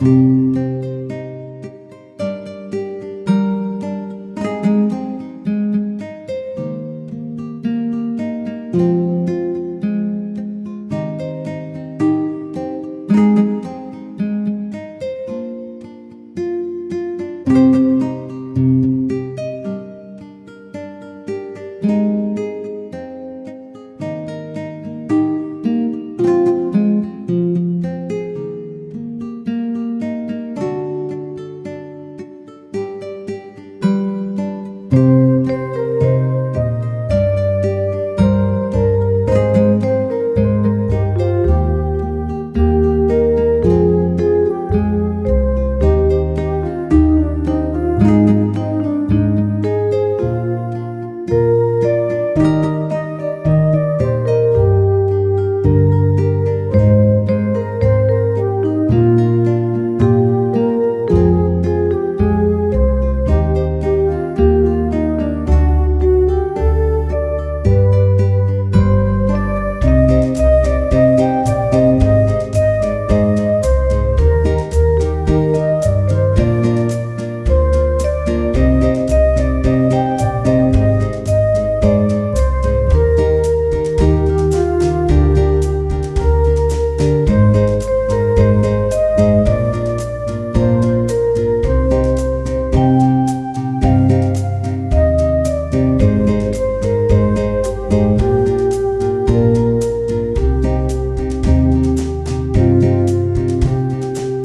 you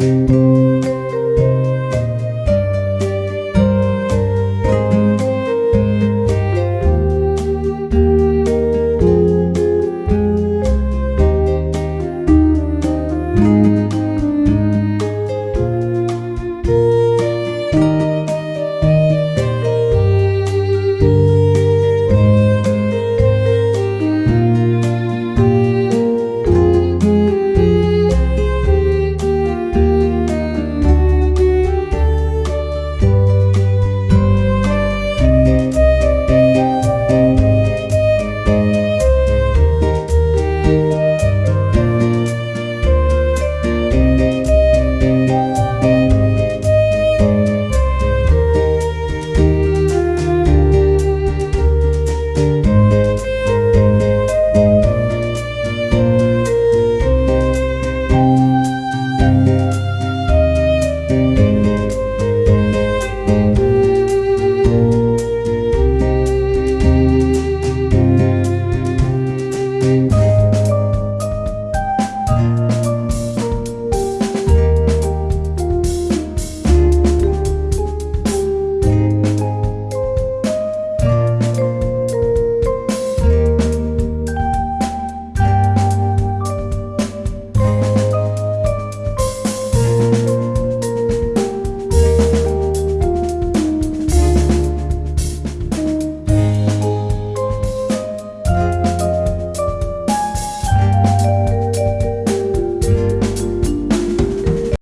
you